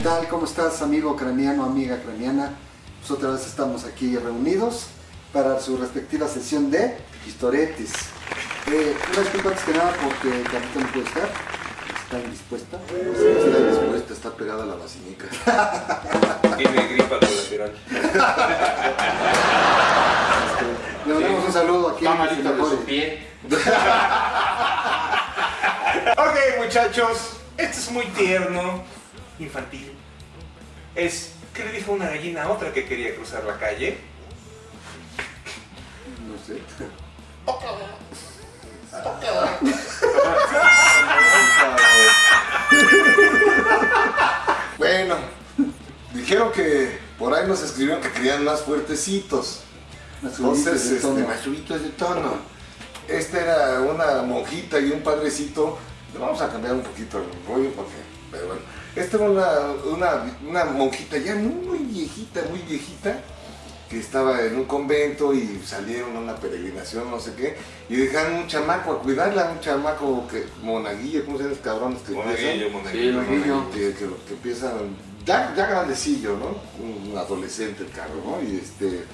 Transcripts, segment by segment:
tal? ¿Cómo estás, amigo craniano, amiga craniana? Pues otra vez estamos aquí reunidos para su respectiva sesión de historietis. Eh, una disculpa antes que nada porque Carlita no puede estar, está indispuesta. Está dispuesta, está pegada a la vacinica. Tiene gripa colateral. Le mandamos un saludo aquí. Está malito de su pie. Ok, muchachos, esto es muy tierno, infantil. Es, ¿qué le dijo una gallina a otra que quería cruzar la calle? No sé. Bueno, dijeron que por ahí nos escribieron que querían más fuertecitos. Entonces, de este, tono. más subidos de tono. Esta era una monjita y un padrecito. Le vamos a cambiar un poquito el rollo porque, pero bueno. Esta era una, una, una monjita ya muy viejita, muy viejita, que estaba en un convento y salieron a una peregrinación, no sé qué, y dejaron un chamaco a cuidarla, un chamaco que, monaguillo, ¿cómo se llaman los cabrones que Monaguillo, empiezan? monaguillo. monaguillo. que, que, que empiezan ya, ya grandecillo, ¿no? Un adolescente el carro, ¿no? Y este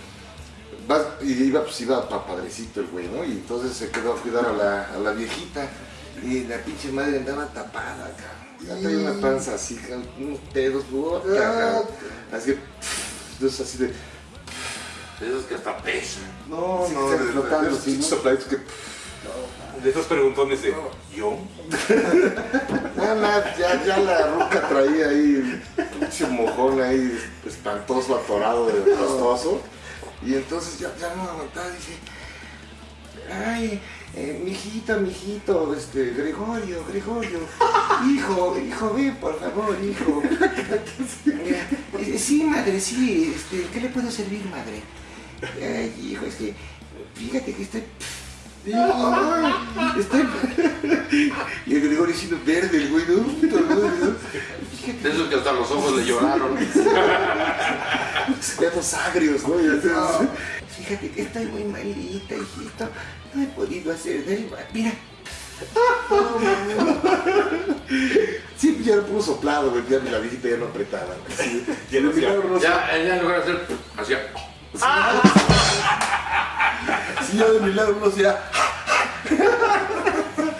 va- y iba pues iba pa padrecito el güey, ¿no? Y entonces se quedó a cuidar a la, a la viejita y la pinche madre andaba tapada, cabrón. Ya traía una panza así, cabrón, unos pedos, cabrón. así que, entonces así de, Esos que hasta pesan. no, Sí, no, se de, flotando, de esos pinches sopladitos que, De esos preguntones de, ¿yo? Nada más, ya, ya la ruca traía ahí un pinche mojón ahí espantoso, atorado de pastoso. Y entonces ya, ya no aguantaba, dije, ay, eh, mijito, mijito, este, Gregorio, Gregorio, hijo, hijo, ve, por favor, hijo. Eh, sí, madre, sí, este, ¿qué le puedo servir, madre? Ay, hijo, es que, fíjate que estoy... Ay, estoy... Y el Gregorio siendo verde, el güey, ¿no? Que hasta los ojos le lloraron. pedos agrios, ¿no? Fíjate que estoy muy malita, hijito. No he podido hacer del ba- Mira, Sí, ya lo pudo soplado, güey, ya la viejita ya no apretaba. Sí, Ya no hacía- Ya, ya en lugar de hacer, hacía. Sí, ya de mi lado uno hacía...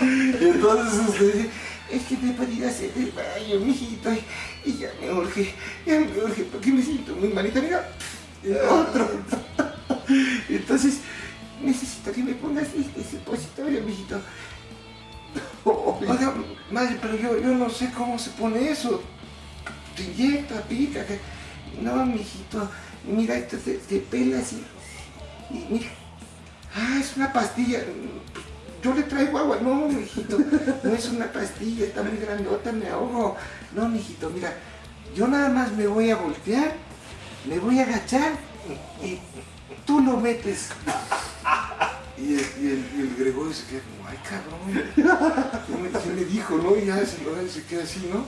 Y entonces, este, es que no he podido hacer del baño, mijito. Y, y ya me urge, ya me urge, porque me siento muy malita. Mira, otro. Entonces, necesito que me pongas este supositorio, mijito. Oiga, madre, pero yo, yo no sé cómo se pone eso. Te inyecta, pica. que- No, mijito. Mira, esto se, se pela así. Y mira. Ah, es una pastilla. Yo le traigo agua. No, mijito. No es una pastilla, está muy grandota, me ahogo. No, mijito, mira. Yo nada más me voy a voltear, me voy a agachar y tú lo metes. Y el, Gregorio se queda como, ay cabrón, ¿qué me, dijo, no? Y ya se, lo- se queda así, ¿no?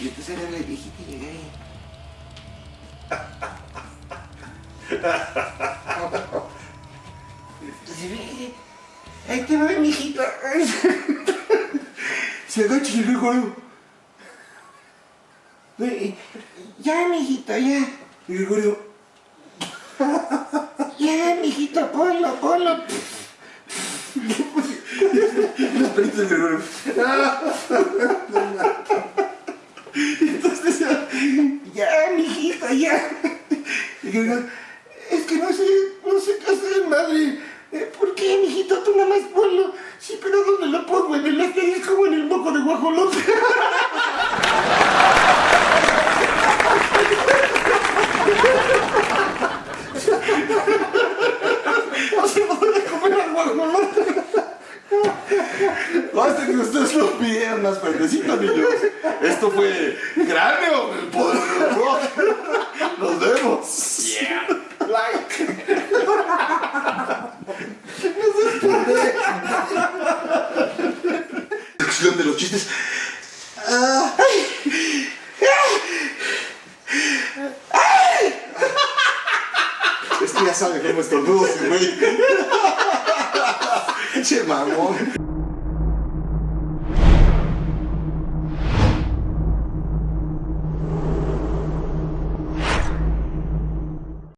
Y entonces era la viejita y llega ahí. Ahí te va, mijito. Se agacha y el Gregorio, Ya, mijito, ya. y Gregorio, Mijito, ponlo, ponlo. los pelitos del Gregorio. Entonces, ya, mijito, ya. Y yo digo, es que no sé, no sé qué hacer, madre. Eh, ¿Por qué, mijito? Tú nada más ponlo. Sí, pero ¿dónde lo pongo? En el este es como en el moco de guajolote. O sea, no voy a comer al guajolote. Basta que ustedes lo pidieran más fuertecito, niños. Esto fue Cráneo, el poder del rock. Nos vemos. Yeah. Like. Sección de los chistes. Es que ya sabe cómo estornudo ese güey. Che mamón.